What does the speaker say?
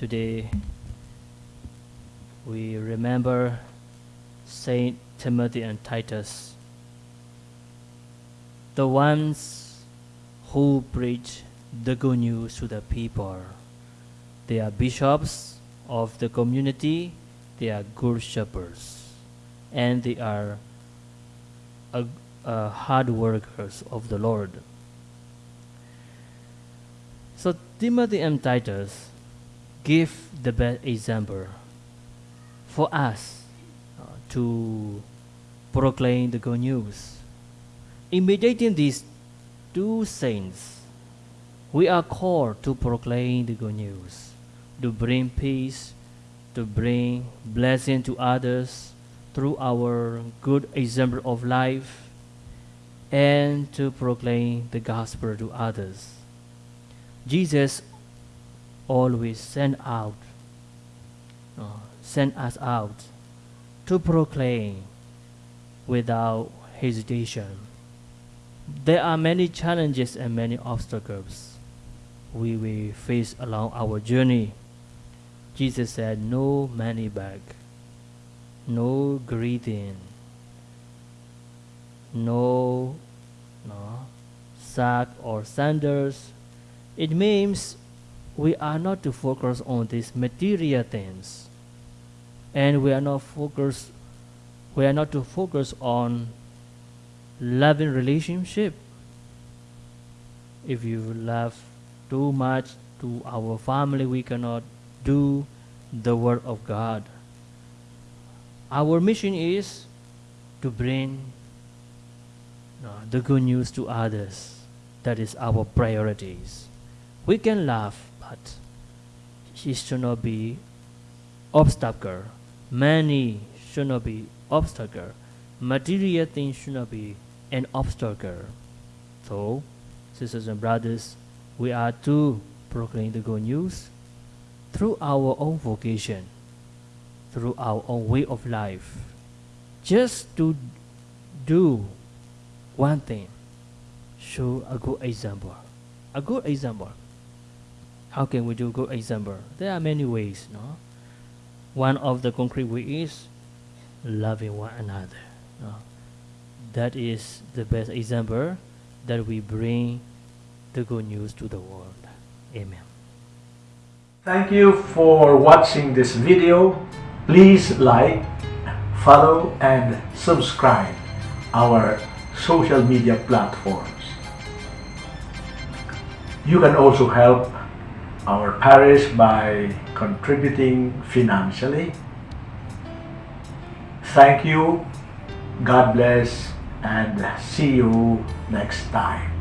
Today, we remember Saint Timothy and Titus, the ones who preach the good news to the people. They are bishops of the community, they are good shepherds, and they are uh, uh, hard workers of the Lord. So Timothy and Titus give the best example for us uh, to proclaim the good news. Imitating these two saints, we are called to proclaim the good news, to bring peace, to bring blessing to others through our good example of life, and to proclaim the gospel to others. Jesus always send out, uh, send us out to proclaim without hesitation. There are many challenges and many obstacles we will face along our journey. Jesus said, No money bag, no greeting, no, no sack or sandals. It means we are not to focus on these material things, and we are not focus. We are not to focus on loving relationship. If you love too much to our family, we cannot do the work of God. Our mission is to bring uh, the good news to others. That is our priorities. We can laugh, but it should not be obstacle. Money should not be obstacle. Material things should not be an obstacle. So, sisters and brothers, we are to proclaim the good news through our own vocation, through our own way of life. Just to do one thing, show a good example. A good example. How can we do good example? There are many ways, no? One of the concrete ways is loving one another. No? That is the best example that we bring the good news to the world. Amen. Thank you for watching this video. Please like, follow and subscribe our social media platforms. You can also help our parish by contributing financially. Thank you, God bless, and see you next time.